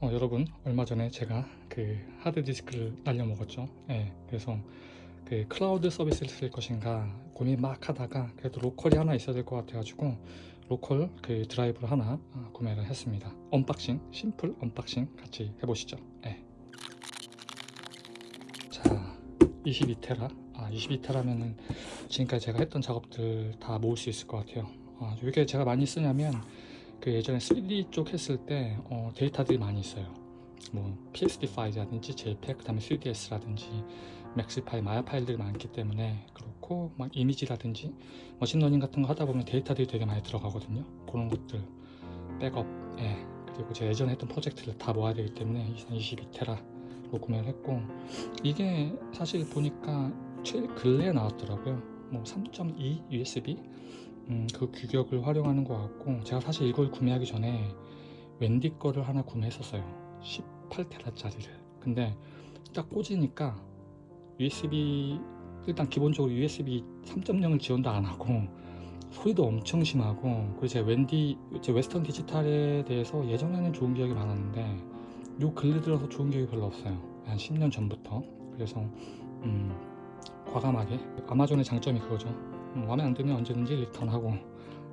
어, 여러분 얼마 전에 제가 그 하드디스크를 날려 먹었죠? 예, 그래서 그 클라우드 서비스를 쓸 것인가 고민 막 하다가 그래도 local이 하나 있어야 될 것 같아 가지고 local 그 드라이브를 하나 어, 구매를 했습니다. unboxing simple unboxing 같이 해보시죠. 예. 자 22테라. 아 22테라면은 지금까지 제가 했던 작업들 다 모을 수 있을 것 같아요. 아, 이게 제가 많이 쓰냐면 그 예전에 3D 쪽 했을 때 어, 데이터들이 많이 있어요. 뭐 PSD 파일이라든지 JPEG 그 다음에 3ds라든지 Max 파일, 마야 파일들이 많기 때문에 그렇고 막 이미지라든지 machine learning 같은 거 하다 보면 데이터들이 되게 많이 들어가거든요. 그런 것들 백업 예. 그리고 제가 예전에 했던 프로젝트를 다 모아야 되기 때문에 22테라로 구매를 했고 이게 사실 보니까 최 근래에 나왔더라고요. 뭐 3.2 USB 음, 그 규격을 활용하는 것 같고 제가 사실 이걸 구매하기 전에 웬디 거를 하나 구매했었어요. 18테라짜리를. 근데 딱 꽂으니까 USB 일단 기본적으로 USB 3.0을 지원도 안 하고 소리도 엄청 심하고 그리고 제가 웬디 제 웨스턴 디지털에 대해서 예전에는 좋은 기억이 많았는데 요 근래 들어서 좋은 기억이 별로 없어요. 한 10년 전부터. 그래서 음, 과감하게. 아마존의 장점이 그거죠. 음, 마음에 안 들면 언제든지 리턴하고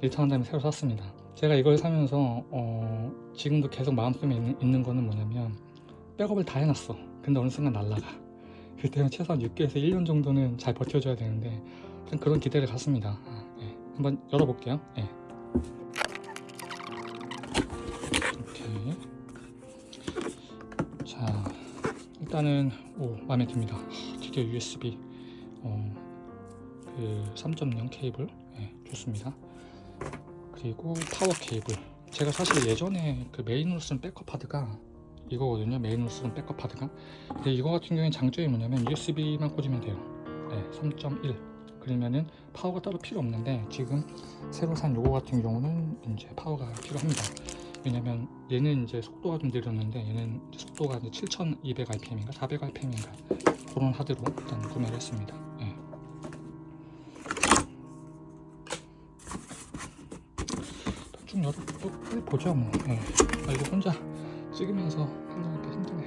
리턴한 다음에 새로 샀습니다. 제가 이걸 사면서 어, 지금도 계속 마음속에 있는, 있는 거는 뭐냐면 백업을 다 해놨어. 근데 어느 순간 날라가. 그때는 최소한 6개월에서 1년 정도는 잘 버텨줘야 되는데 그런 기대를 갖습니다. 아, 네. 한번 열어볼게요. 네. 자 일단은 오 마음에 듭니다. 드디어 USB 어, 그 3.0 케이블? 네, 좋습니다. 그리고 파워 케이블. 제가 사실 예전에 그 메인으로 쓴 백업 하드가 이거거든요 메인으로 쓰는 백업 하드가. 근데 이거 같은 경우에 장점이 뭐냐면 USB만 꽂으면 돼요. 네, 3.1 그러면은 파워가 따로 필요 없는데 지금 새로 산 요거 같은 경우는 이제 파워가 필요합니다. 왜냐면 얘는 이제 속도가 좀 느렸는데 얘는 속도가 이제 7200rpm인가 400rpm인가 그런 하드로 일단 구매를 했습니다 네. 쭉 열어보죠 뭐 네. 아, 이거 혼자 찍으면서 하려니까 힘드네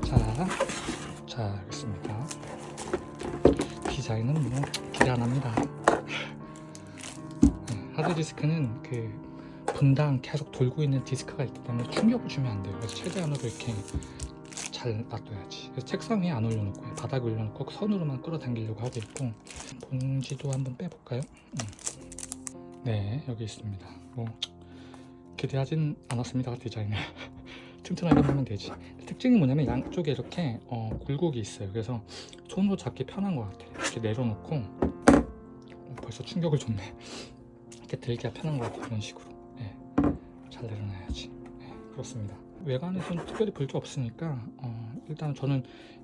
자, 자 알겠습니다 디자인은 뭐 기대 안합니다 네, 하드디스크는 그 분당 계속 돌고 있는 디스크가 있기 때문에 충격을 주면 안 돼요 그래서 최대한으로 이렇게 잘 놔둬야지 그래서 책상 위에 안 올려놓고 바닥에 올려놓고 선으로만 끌어당기려고 하고 있고 봉지도 한번 빼볼까요? 음. 네 여기 있습니다. 뭐 기대하진 않았습니다 디자인을. 튼튼하게 하면 되지. 특징이 뭐냐면 양쪽에 이렇게 어, 굴곡이 있어요. 그래서 손으로 잡기 편한 것 같아요. 이렇게 내려놓고 어, 벌써 충격을 줬네. 이렇게 들기가 편한 것 같아요 이런 식으로. 네. 잘 내려놔야지. 네, 그렇습니다 외관에서는 특별히 볼 게 없으니까 어, 일단 저는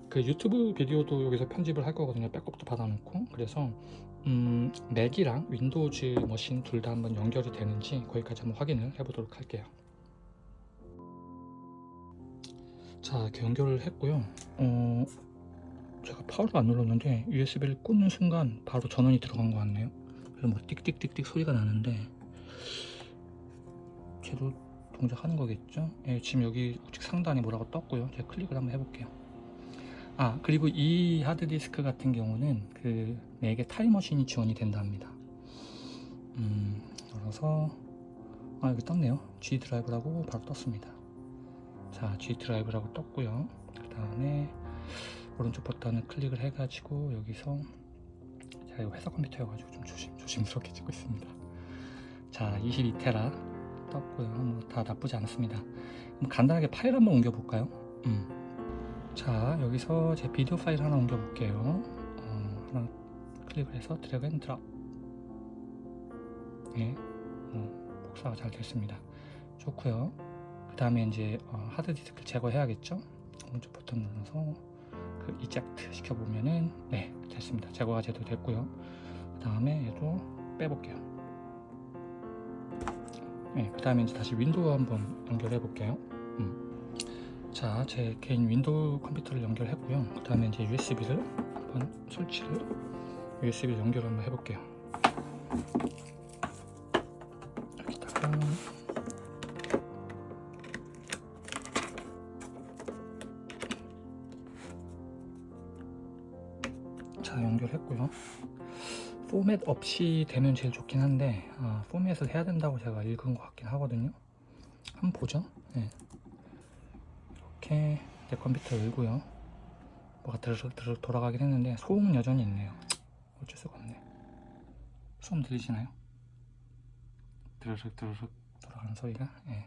그 유튜브 비디오도 여기서 편집을 할 거거든요. 백업도 받아놓고. 그래서 음, Mac이랑 Windows machine 둘 다 한번 연결이 되는지 거기까지 한번 확인을 해보도록 할게요. 자 이렇게 연결을 했고요. 어, 제가 파워를 안 눌렀는데 USB를 꽂는 순간 바로 전원이 들어간 것 같네요. 그래서 뭐 띡띡띡띡 소리가 나는데 제도 동작하는 거겠죠? 예, 지금 여기 우측 상단에 뭐라고 떴고요. 제가 클릭을 한번 해볼게요. 아 그리고 이 하드디스크 같은 경우는 그 맥에 타임머신이 지원이 된다 합니다. 음 열어서 아 여기 떴네요. G 드라이브라고 바로 떴습니다. 자 G 드라이브라고 떴고요. 그 다음에 오른쪽 버튼을 클릭을 해 가지고 여기서 제가 회사 컴퓨터여 가지고 좀 조심, 조심스럽게 찍고 있습니다. 자 22테라 떴고요. 뭐 다 나쁘지 않습니다. 간단하게 파일 한번 옮겨 볼까요? 음. 자 여기서 제 비디오 파일 하나 옮겨 볼게요. 어, 하나 클릭을 해서 drag and drop 예, 어, 복사가 잘 됐습니다. 좋고요. 그 다음에 이제 어, 하드디스크를 제거해야겠죠? 오른쪽 버튼 눌러서 그 eject 시켜보면은 네 됐습니다. 제거가 제대로 됐고요. 그 다음에 얘도 빼볼게요 네, 그 다음에 이제 다시 윈도우 한번 연결해 볼게요 음. 자, 제 개인 윈도우 컴퓨터를 연결했고요. 그 다음에 이제 USB를 한번 설치를 USB를 연결 한번 해볼게요. 포맷 없이 되면 제일 좋긴 한데 아, 포맷을 해야 된다고 제가 읽은 것 같긴 하거든요. 한번 보죠. 네. 이렇게 내 컴퓨터 열고요. 뭐가 드르륵 드르륵 돌아가긴 했는데 소음은 여전히 있네요. 어쩔 수가 없네. 소음 들리시나요? 드르륵 드르륵 돌아가는 소리가? 예.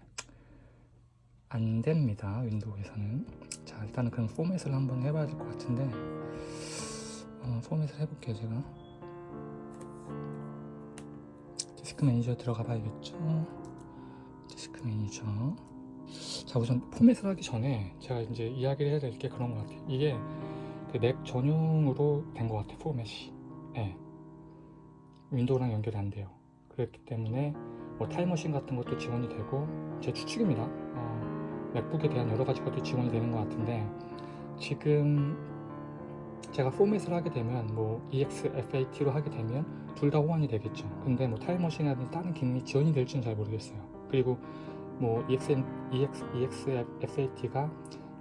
안 됩니다 윈도우에서는. 자 일단은 그럼 포맷을 한번 해봐야 될 것 같은데 어, 포맷을 해볼게요 제가 디스크 매니저 들어가 봐야겠죠? 디스크 매니저. 자 우선 포맷을 하기 전에 제가 이제 이야기를 해야 될 게 그런 것 같아요. 이게 그 맥 전용으로 된 것 같아요 포맷이. 예. 윈도우랑 연결이 안 돼요. 그렇기 때문에 뭐 타임머신 같은 것도 지원이 되고 제 추측입니다. 어, 맥북에 대한 여러 가지 것도 지원이 되는 것 같은데 지금 제가 포맷을 하게 되면 뭐 EXFAT로 하게 되면 둘 다 호환이 되겠죠. 근데 뭐 타임머신이라든지 다른 기능이 지원이 될지는 잘 모르겠어요. 그리고 뭐 EXN, EX, EXFAT가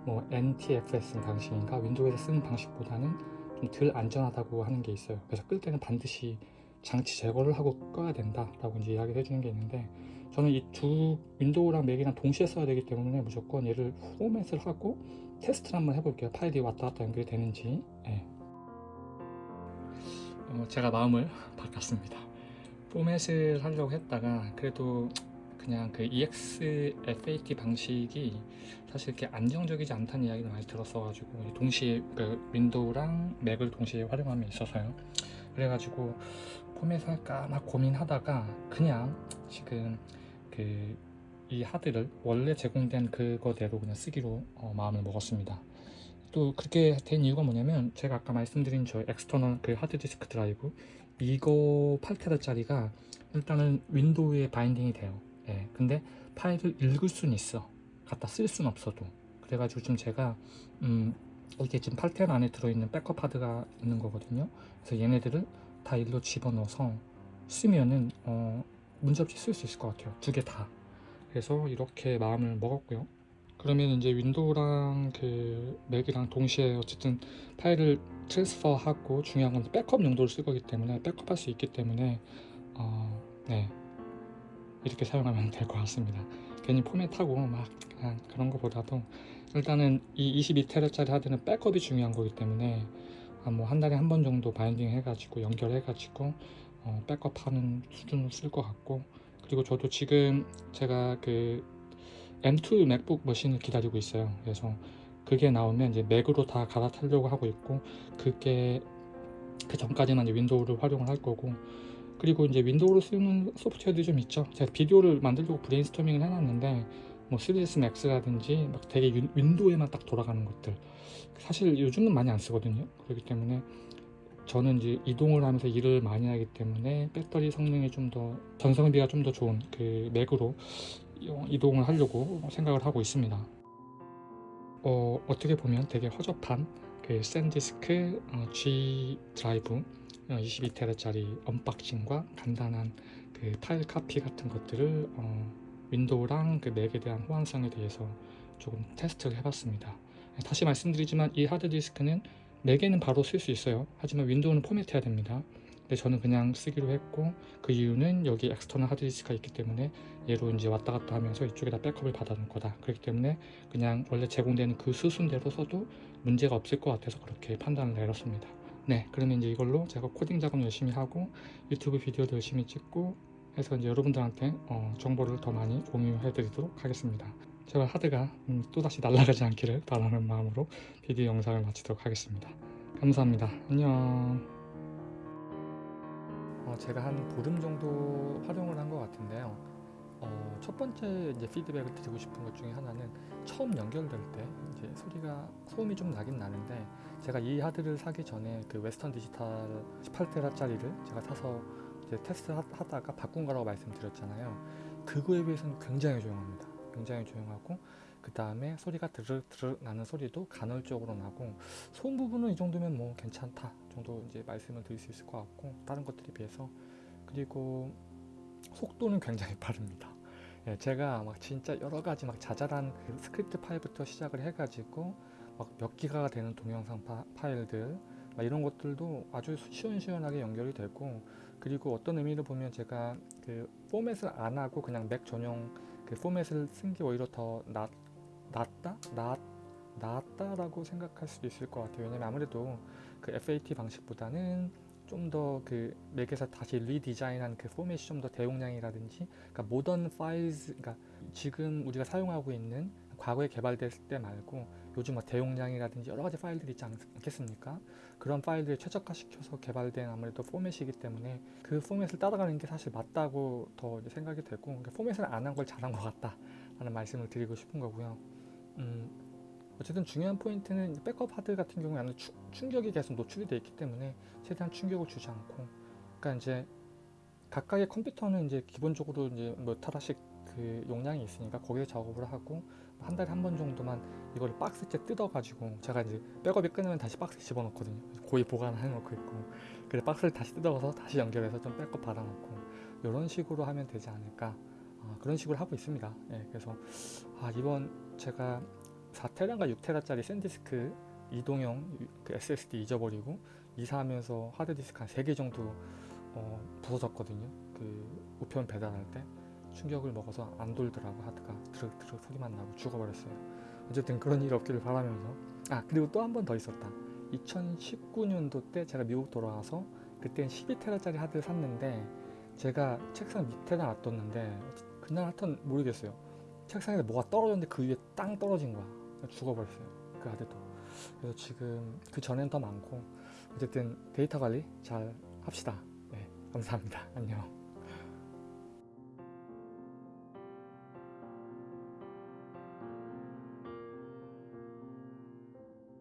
뭐 NTFS 방식인가? 윈도우에서 쓰는 방식보다는 좀 덜 안전하다고 하는 게 있어요. 그래서 끌 때는 반드시 장치 제거를 하고 꺼야 된다 라고 이제 이야기를 해주는 게 있는데 저는 이 두 윈도우랑 맥이랑 동시에 써야 되기 때문에 무조건 얘를 포맷을 하고 테스트를 한번 해볼게요. 파일이 왔다 갔다 연결이 되는지. 예. 어, 제가 마음을 바꿨습니다. 포맷을 하려고 했다가 그래도 그냥 그 EXFAT 방식이 사실 이렇게 안정적이지 않다는 이야기를 많이 들었어가지고 동시에 그 윈도우랑 맥을 동시에 활용함에 있어서요. 그래가지고 포맷 할까 막 고민하다가 그냥 지금 그 이 하드를 원래 제공된 그거대로 그냥 쓰기로 어, 마음을 먹었습니다. 또 그렇게 된 이유가 뭐냐면 제가 아까 말씀드린 저 external 그 하드디스크 드라이브 이거 8테라짜리가 일단은 윈도우에 binding이 돼요. 예, 근데 파일을 읽을 수는 있어. 갖다 쓸 수는 없어도. 그래가지고 지금 제가 음, 이게 지금 8테라 안에 들어있는 백업 하드가 있는 거거든요. 그래서 얘네들을 다 일로 집어넣어서 쓰면은 어, 문제없이 쓸 수 있을 것 같아요. 두 개다 그래서 이렇게 마음을 먹었고요. 그러면 이제 윈도우랑 그 맥이랑 동시에 어쨌든 파일을 transfer하고 중요한 건 백업 용도로 쓸 거기 때문에 백업할 수 있기 때문에 어, 네. 이렇게 사용하면 될 것 같습니다. 괜히 포맷하고 막 그런 것보다도 일단은 이 22테라짜리 하드는 백업이 중요한 거기 때문에 뭐 한 달에 한 번 정도 binding 해가지고 연결해가지고 어, 백업하는 수준으로 쓸 것 같고 그리고 저도 지금 제가 그 M2 맥북 machine을 기다리고 있어요. 그래서 그게 나오면 이제 맥으로 다 갈아타려고 하고 있고 그게 그 전까지는 이제 윈도우를 활용을 할 거고 그리고 이제 윈도우로 쓰는 소프트웨어들이 좀 있죠. 제가 비디오를 만들려고 브레인스토밍을 해놨는데 뭐 3ds max라든지 막 되게 윈도우에만 딱 돌아가는 것들. 사실 요즘은 많이 안 쓰거든요. 그렇기 때문에 저는 이제 이동을 하면서 일을 많이 하기 때문에 배터리 성능이 좀 더 전성비가 좀 더 좋은 그 맥으로 이동을 하려고 생각을 하고 있습니다 어, 어떻게 보면 되게 허접한 그 샌디스크 어, G 드라이브 22테라짜리 unboxing과 간단한 그 파일 카피 같은 것들을 어, 윈도우랑 그 맥에 대한 호환성에 대해서 조금 테스트를 해봤습니다. 다시 말씀드리지만 이 하드디스크는 맥에는 바로 쓸 수 있어요. 하지만 윈도우는 포맷해야 됩니다. 근데 저는 그냥 쓰기로 했고 그 이유는 여기 external 하드디스크가 있기 때문에 얘로 이제 왔다 갔다 하면서 이쪽에다 백업을 받아놓을 거다. 그렇기 때문에 그냥 원래 제공되는 그 수순대로 써도 문제가 없을 것 같아서 그렇게 판단을 내렸습니다. 네 그러면 이제 이걸로 제가 코딩 작업 열심히 하고 유튜브 비디오도 열심히 찍고 해서 이제 여러분들한테 어, 정보를 더 많이 공유해 드리도록 하겠습니다 제발 하드가 음, 또다시 날아가지 않기를 바라는 마음으로 비디오 영상을 마치도록 하겠습니다 감사합니다 안녕 어, 제가 한 보름 정도 활용을 한 것 같은데요 어, 첫 번째 이제 피드백을 드리고 싶은 것 중에 하나는 처음 연결될 때 이제 소리가 소음이 좀 나긴 나는데 제가 이 하드를 사기 전에 그 웨스턴 디지털 18테라짜리를 제가 사서 이제 테스트 하다가 바꾼 거라고 말씀드렸잖아요. 그거에 비해서는 굉장히 조용합니다. 굉장히 조용하고 그 다음에 소리가 드르륵 드르륵 나는 소리도 간헐적으로 나고 소음 부분은 이 정도면 뭐 괜찮다 정도 이제 말씀을 드릴 수 있을 것 같고 다른 것들에 비해서 그리고 속도는 굉장히 빠릅니다. 예, 제가 막 진짜 여러 가지 막 자잘한 그 스크립트 파일부터 시작을 해가지고 막 몇 기가가 되는 동영상 파, 일들 막 이런 것들도 아주 시원시원하게 연결이 되고 그리고 어떤 의미로 보면 제가 그 포맷을 안 하고 그냥 맥 전용 그 포맷을 쓴 게 오히려 더 낫, 낫다? 낫, 낫다라고 생각할 수도 있을 것 같아요. 왜냐면 아무래도 그 FAT 방식보다는 좀 더 그 맥에서 다시 redesign한 그 포맷이 좀 더 대용량이라든지 그러니까 modern files 그러니까 지금 우리가 사용하고 있는 과거에 개발됐을 때 말고 요즘 뭐 대용량이라든지 여러 가지 파일들이 있지 않겠습니까? 그런 파일들을 최적화시켜서 개발된 아무래도 포맷이기 때문에 그 포맷을 따라가는 게 사실 맞다고 더 생각이 되고 그러니까 포맷을 안 한 걸 잘한 것 같다 라는 말씀을 드리고 싶은 거고요. 음, 어쨌든 중요한 포인트는 백업 하드 같은 경우에는 추- 충격이 계속 노출이 돼 있기 때문에 최대한 충격을 주지 않고 그러니까 이제 각각의 컴퓨터는 이제 기본적으로 이제 몇 테라씩 그 용량이 있으니까 거기에 작업을 하고 한 달에 한 번 정도만 이걸 박스째 뜯어가지고 제가 이제 백업이 끝나면 다시 박스에 집어넣거든요. 그래서 고이 보관해 놓고 있고 그래 박스를 다시 뜯어서 다시 연결해서 좀 백업 받아놓고 이런 식으로 하면 되지 않을까 아, 그런 식으로 하고 있습니다. 예, 그래서 아, 이번 제가 4테라인가 6테라짜리 샌디스크 이동형 그 SSD 잊어버리고 이사하면서 하드디스크 한 3개 정도 어, 부서졌거든요. 그 우편 배달할 때 충격을 먹어서 안 돌더라고 하드가 드륵 소리만 나고 죽어버렸어요. 어쨌든 그런 일 없기를 바라면서 아 그리고 또 한 번 더 있었다. 2019년도 때 제가 미국 돌아와서 그땐 12테라짜리 하드를 샀는데 제가 책상 밑에다 놔뒀는데 그날 하여튼 모르겠어요. 책상에서 뭐가 떨어졌는데 그 위에 땅 떨어진 거야. 죽어버렸어요. 그 하드도. 그래서 지금 그 전엔 더 많고 어쨌든 데이터 관리 잘 합시다. 네, 감사합니다. 안녕.